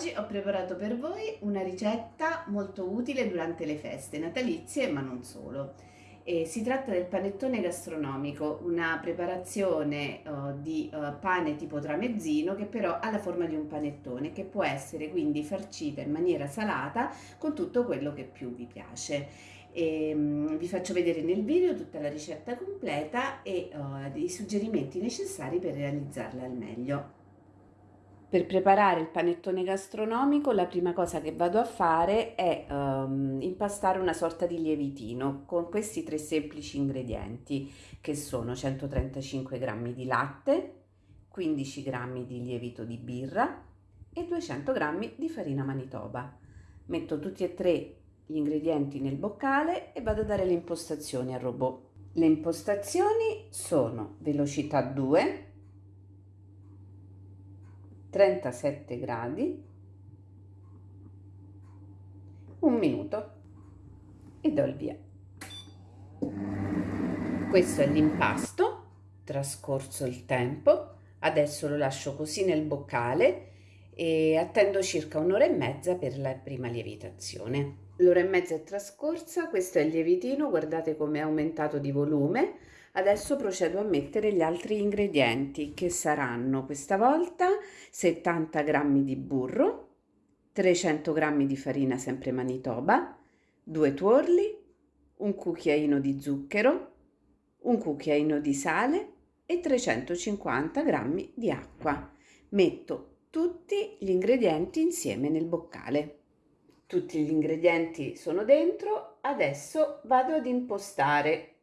Oggi ho preparato per voi una ricetta molto utile durante le feste natalizie, ma non solo. E si tratta del panettone gastronomico, una preparazione uh, di uh, pane tipo tramezzino che però ha la forma di un panettone che può essere quindi farcita in maniera salata con tutto quello che più vi piace. E, um, vi faccio vedere nel video tutta la ricetta completa e uh, i suggerimenti necessari per realizzarla al meglio. Per preparare il panettone gastronomico la prima cosa che vado a fare è um, impastare una sorta di lievitino con questi tre semplici ingredienti che sono 135 g di latte, 15 g di lievito di birra e 200 g di farina manitoba. Metto tutti e tre gli ingredienti nel boccale e vado a dare le impostazioni al robot. Le impostazioni sono velocità 2, 37 gradi, un minuto. E do il via. Questo è l'impasto, trascorso il tempo, adesso lo lascio così nel boccale e attendo circa un'ora e mezza per la prima lievitazione. L'ora e mezza è trascorsa, questo è il lievitino, guardate come è aumentato di volume, Adesso procedo a mettere gli altri ingredienti che saranno questa volta 70 g di burro, 300 g di farina sempre manitoba, due tuorli, un cucchiaino di zucchero, un cucchiaino di sale e 350 g di acqua. Metto tutti gli ingredienti insieme nel boccale. Tutti gli ingredienti sono dentro, adesso vado ad impostare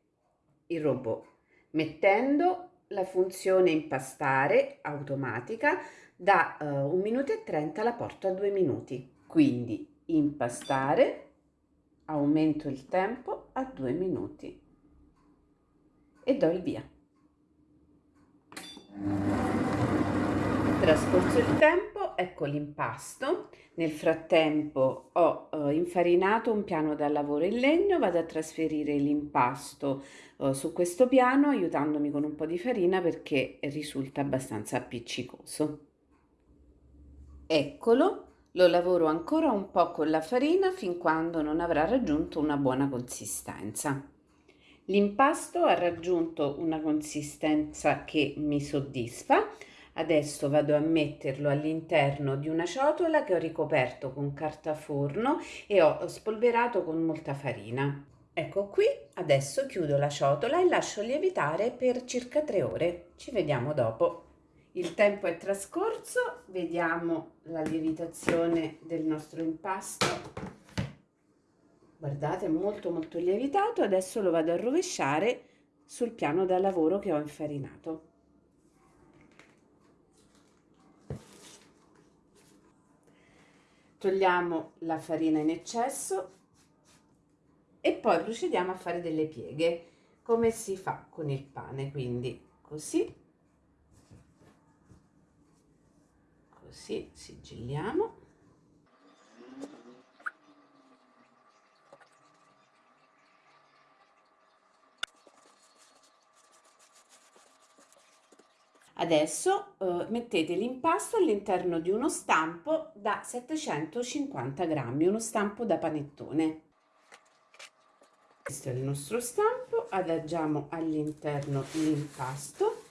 il robot mettendo la funzione impastare automatica da uh, eh, 1 minuto e 30 la porto a 2 minuti. Quindi impastare aumento il tempo a 2 minuti. E do il via. Trascorso il tempo ecco l'impasto nel frattempo ho uh, infarinato un piano da lavoro in legno, vado a trasferire l'impasto uh, su questo piano aiutandomi con un po' di farina perché risulta abbastanza appiccicoso. Eccolo, lo lavoro ancora un po' con la farina fin quando non avrà raggiunto una buona consistenza. L'impasto ha raggiunto una consistenza che mi soddisfa, Adesso vado a metterlo all'interno di una ciotola che ho ricoperto con carta forno e ho spolverato con molta farina. Ecco qui, adesso chiudo la ciotola e lascio lievitare per circa 3 ore. Ci vediamo dopo. Il tempo è trascorso, vediamo la lievitazione del nostro impasto. Guardate, è molto molto lievitato, adesso lo vado a rovesciare sul piano da lavoro che ho infarinato. Togliamo la farina in eccesso e poi procediamo a fare delle pieghe come si fa con il pane quindi così così sigilliamo Adesso eh, mettete l'impasto all'interno di uno stampo da 750 grammi, uno stampo da panettone. Questo è il nostro stampo, adagiamo all'interno l'impasto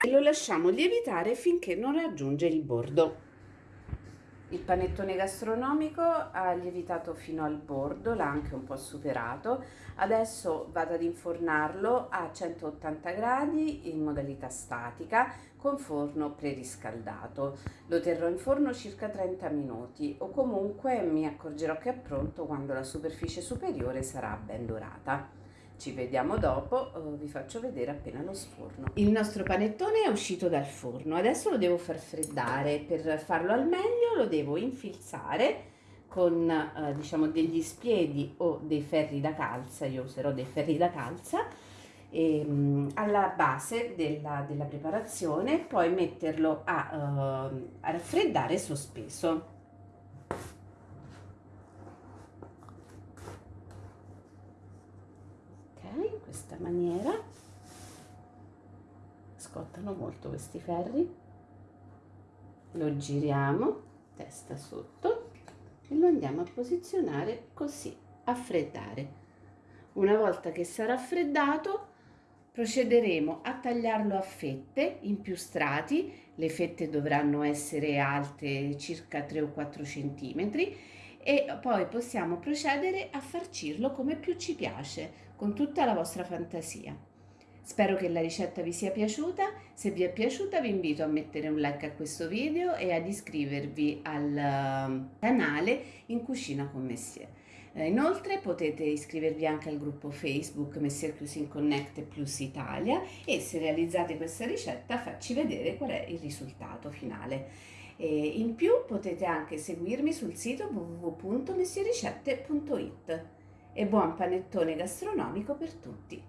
e lo lasciamo lievitare finché non raggiunge il bordo. Il panettone gastronomico ha lievitato fino al bordo, l'ha anche un po' superato. Adesso vado ad infornarlo a 180 gradi in modalità statica con forno preriscaldato. Lo terrò in forno circa 30 minuti o comunque mi accorgerò che è pronto quando la superficie superiore sarà ben dorata. Ci vediamo dopo, uh, vi faccio vedere appena lo sforno. Il nostro panettone è uscito dal forno, adesso lo devo far freddare. Per farlo al meglio lo devo infilzare con uh, diciamo degli spiedi o dei ferri da calza, io userò dei ferri da calza, e, um, alla base della, della, preparazione, poi metterlo a, uh, a raffreddare sospeso. questa maniera. Scottano molto questi ferri. Lo giriamo testa sotto e lo andiamo a posizionare così, a freddare. Una volta che sarà freddato procederemo a tagliarlo a fette in più strati, le fette dovranno essere alte circa 3 o 4 centimetri e poi possiamo procedere a farcirlo come più ci piace, con tutta la vostra fantasia. Spero che la ricetta vi sia piaciuta, se vi è piaciuta vi invito a mettere un like a questo video e ad iscrivervi al ehm, canale In Cucina con Messier. Eh, inoltre potete iscrivervi anche al gruppo Facebook Messier Cuisine Connect Plus Italia e se realizzate questa ricetta facci vedere qual è il risultato finale. E in più potete anche seguirmi sul sito www.messiericette.it e buon panettone gastronomico per tutti!